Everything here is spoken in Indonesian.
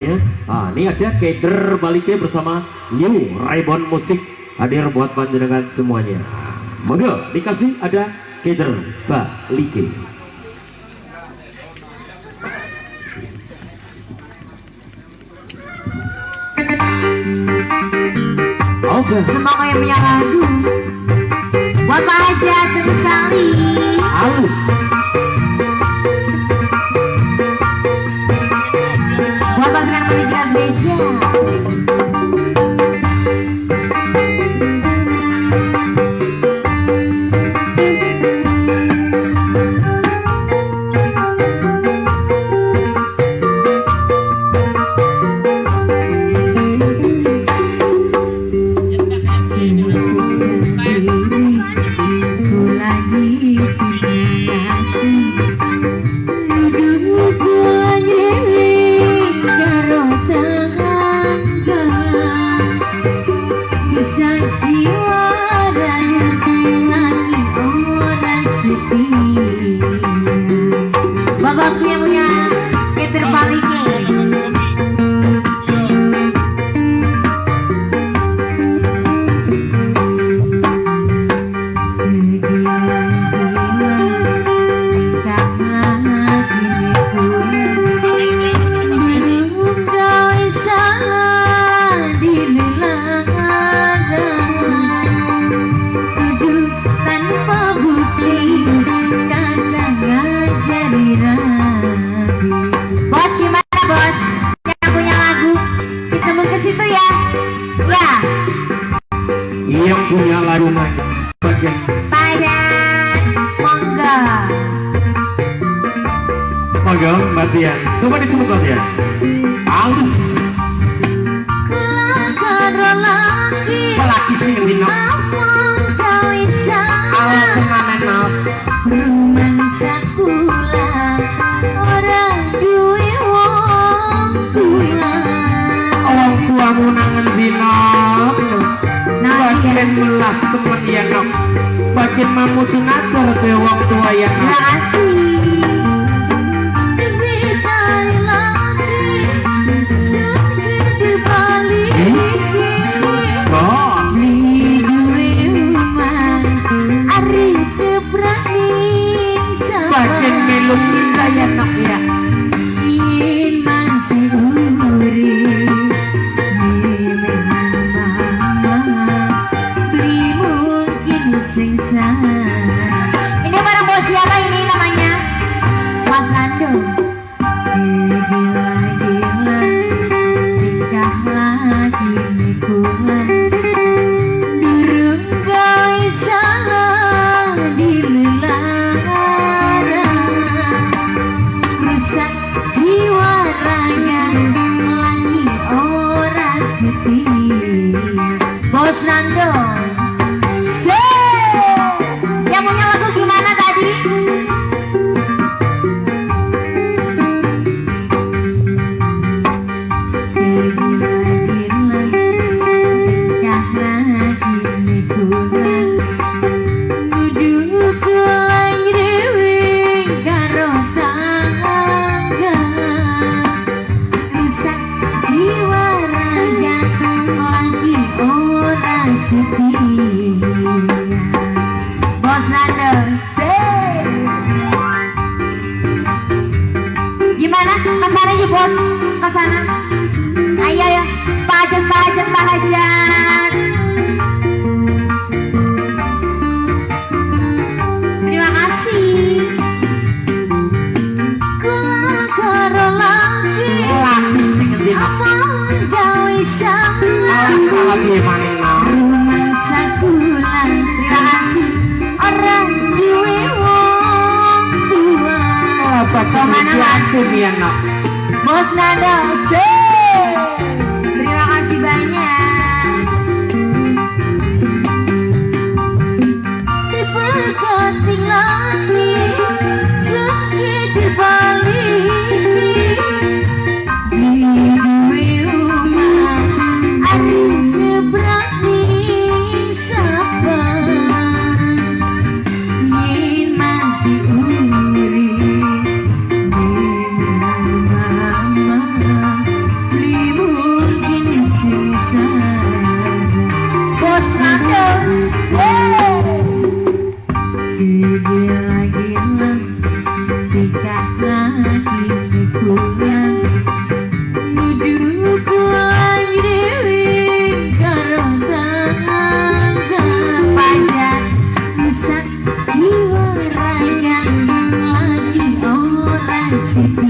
ya. Nah, ini ada Keder baliknya bersama New Raybon Musik hadir buat panjenengan semuanya. Monggo dikasih ada Keder baliknya. Okay. Semoga yang punya lagu Buat Pak Haja Halus Indonesia yang punya laruman bagian. Padang monggo monggo Mbak Tia coba dicemuk Mbak Tia lagi lelaki. Yang dinam bagian melas semen yang nok bagian mamudu natur be wong tua Ya Subiana. Mas nada sei. Thank you.